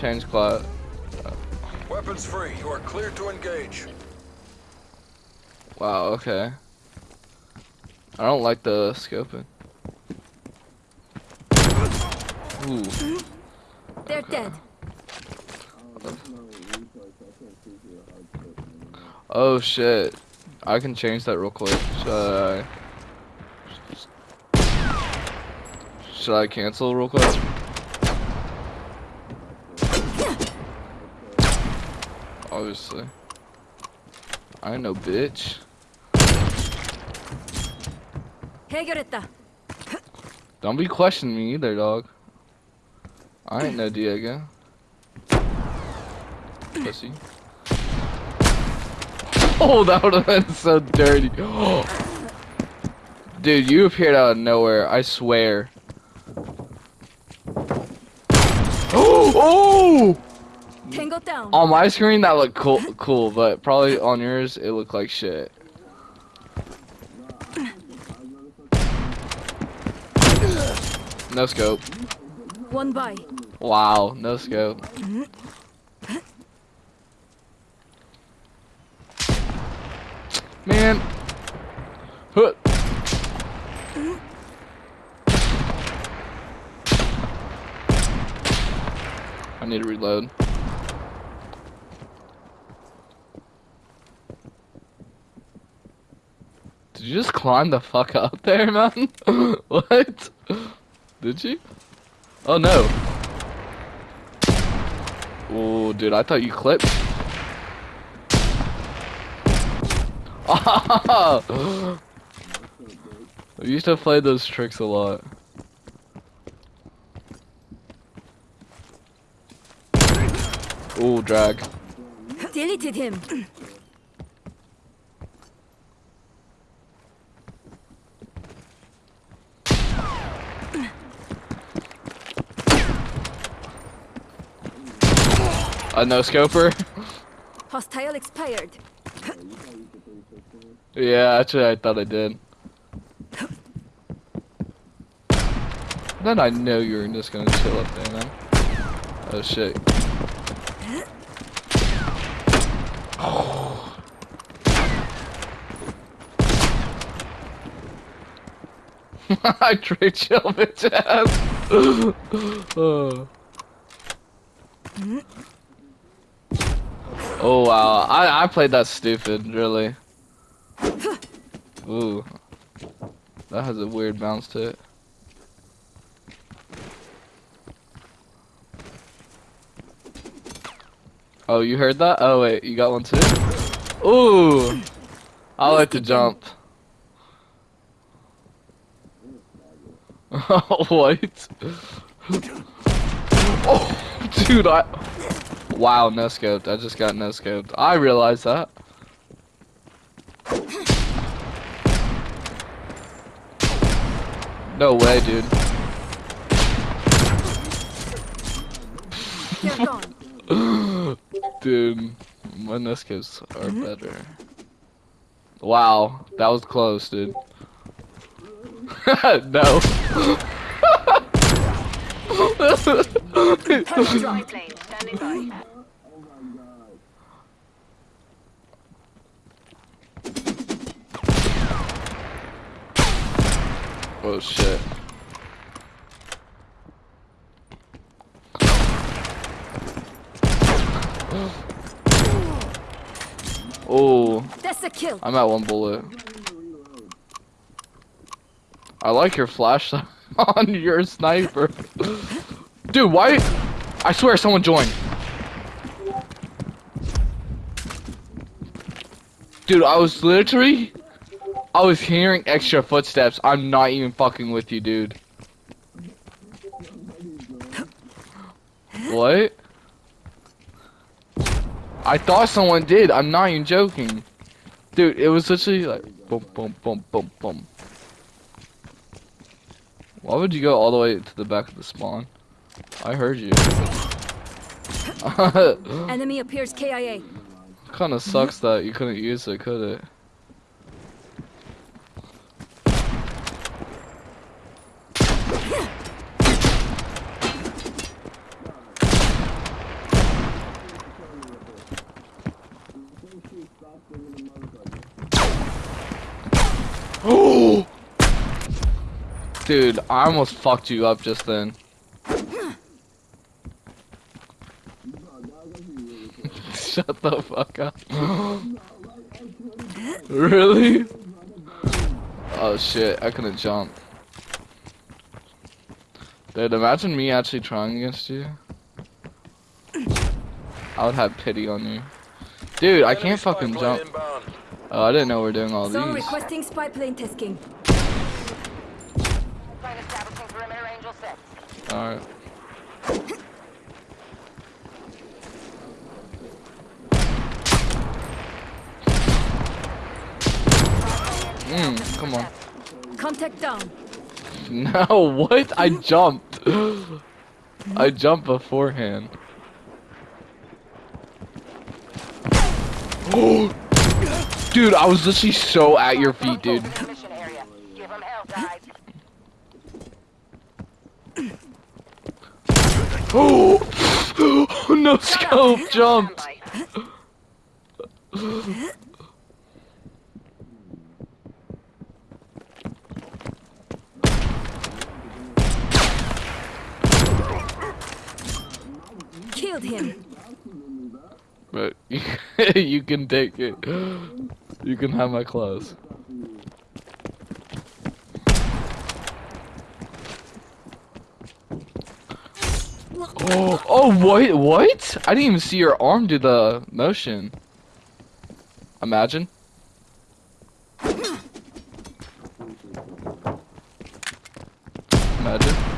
Change class. Weapons free. You are clear to engage. Wow, okay. I don't like the scoping. Ooh. They're dead. Oh shit. I can change that real quick. Should I? Should I cancel real quick? obviously. I know, bitch. Don't be questioning me either, dog. I ain't no Diego. Pussy. Oh, that would have been so dirty. Dude, you appeared out of nowhere, I swear. Oh! Tango down. On my screen, that looked cool, cool, but probably on yours, it looked like shit. No scope. One by. Wow, no scope. Man. Huh. I need to reload. You just climb the fuck up there, man? what? Did you? Oh no. Oh, dude, I thought you clipped. I used to play those tricks a lot. Oh, drag. Deleted him. A no scoper? Hostile expired. yeah, actually, I thought I did. Then I know you were just gonna chill up there, man. Oh shit. I tricked you, bitch ass. oh. Oh wow, I I played that stupid, really. Ooh, that has a weird bounce to it. Oh, you heard that? Oh wait, you got one too? Ooh, I like to jump. Oh, what? oh, dude, I. Wow, no scoped. I just got no scoped. I realized that. No way, dude. Dude, my no scopes are mm-hmm. better. Wow, that was close, dude. no. Heavy dry plane standing by. Oh, oh shit. Oh, That's a kill. I'm at one bullet. I like your flashlight on your sniper. Dude, why? I swear someone joined. Dude, I was literally... I was hearing extra footsteps. I'm not even fucking with you, dude. What? I thought someone did. I'm not even joking. Dude, it was literally like boom, boom, boom, boom, boom. Why would you go all the way to the back of the spawn? I heard you. Enemy appears KIA. Kind of mm-hmm. sucks that you couldn't use it, could it? Dude, I almost fucked you up just then. Shut the fuck up. really? Oh shit, I couldn't jump. Dude, imagine me actually trying against you. I would have pity on you. Dude, I can't fucking jump. Oh, I didn't know we are doing all these. requesting spy plane tasking. Plane establishing perimeter Angel 6. Alright. Mm, come on. Contact down. No, what? I jumped. I jumped beforehand. dude, I was literally so at your feet, dude. Mission area. Give 'em hell, guys. Oh, no scope jumped. Killed him. But you, can take it. You can have my clothes. Oh, oh, what? What? I didn't even see your arm do the motion. Imagine. Imagine.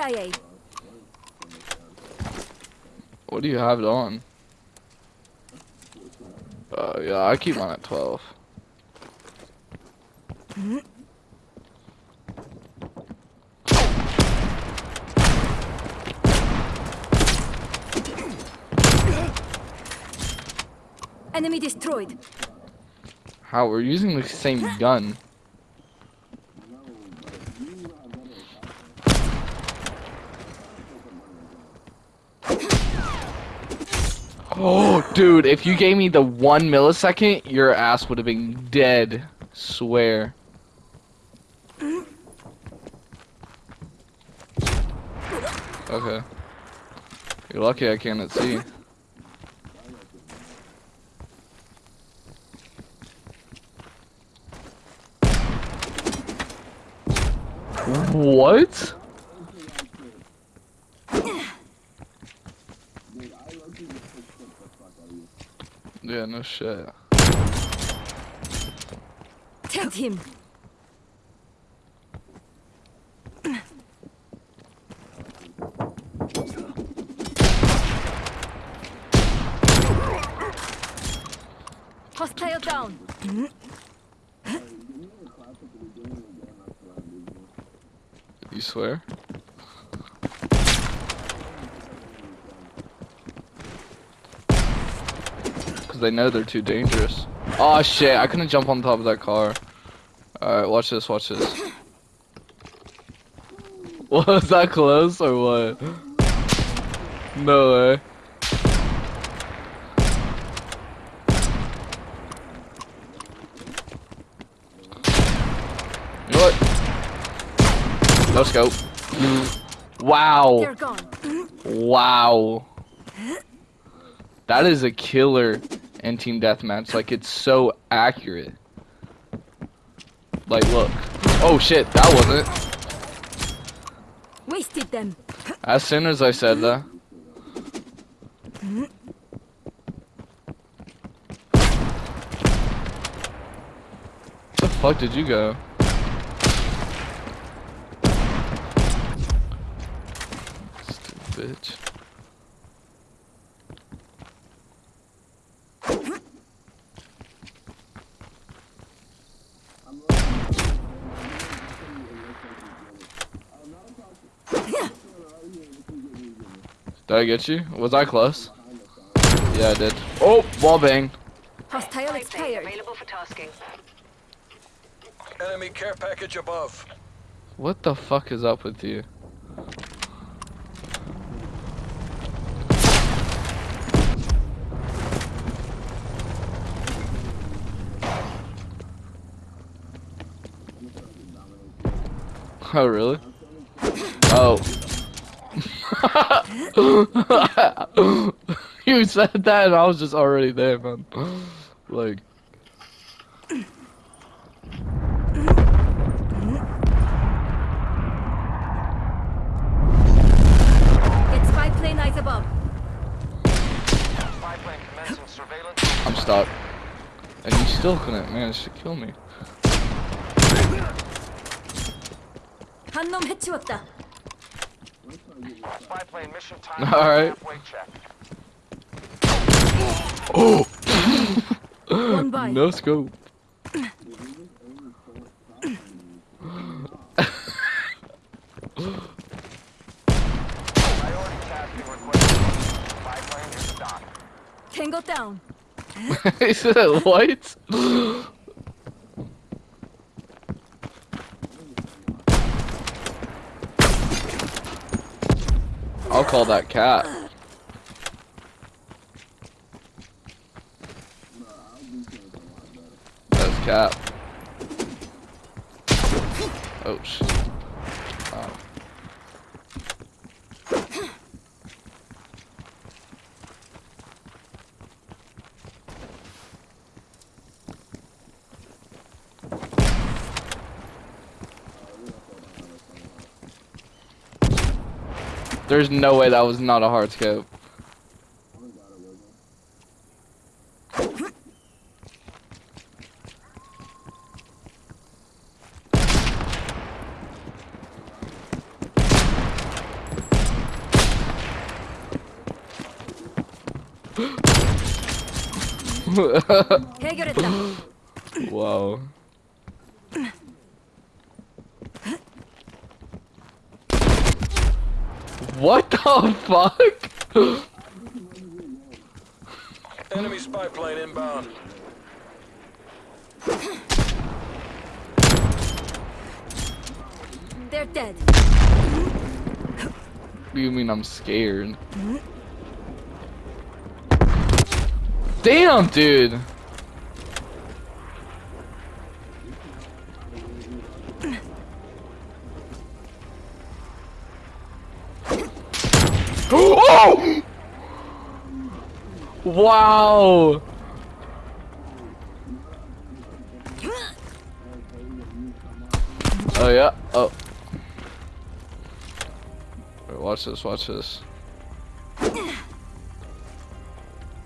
EKIA. What do you have it on? Uh, yeah, I keep mine at 12. Enemy destroyed. How? We're using the same gun. Oh, dude, if you gave me the one millisecond, your ass would have been dead. Swear. Okay. You're lucky I cannot see. What? Yeah, no shit. Take him. Hostile down. You swear? They know they're too dangerous. Oh shit, I couldn't jump on top of that car. Alright, watch this, watch this. Was that close or what? No way. You know what? No scope. Wow. Wow. That is a killer and team deathmatch. Like it's so accurate. Like look. Oh shit, that wasn't. Wasted them. As soon as I said that. the fuck did you go? Stupid bitch. Did I get you? Was I close? Yeah, I did. Oh, wall bang. Hostile Plane expired. available for tasking. Enemy care package above. What the fuck is up with you? Oh, really? Oh. you said that and I was just already there, man. Like, Get spy plane eyes above. Spy plane commencing surveillance. I'm stuck. And you still couldn't manage to kill me. 한 놈 해치웠다. Spy plane mission time. Alright. Halfway check. One oh. by. No scope. Priority tasking request. Spy plane is dock. Tango down. he said what? Call that cat. That's cat. Oh shit. Wow. There's no way that was not a hard scope. Wow. What the fuck? Enemy spy plane inbound. They're dead. you mean I'm scared? Damn, dude. Wow. Oh yeah. Oh. Wait, watch this. Watch this.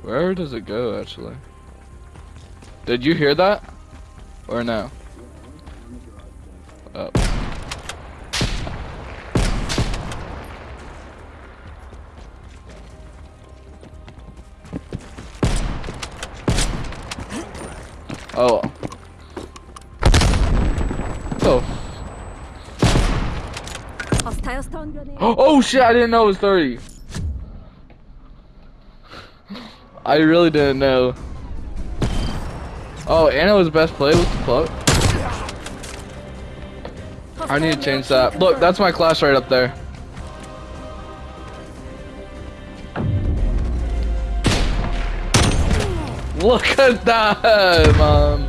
Where does it go, actually? Did you hear that? Or no? Oh shit, I didn't know it was 30. I really didn't know. Oh, Anna was best play with the club. I need to change that. Look, that's my class right up there. Look at that, mom.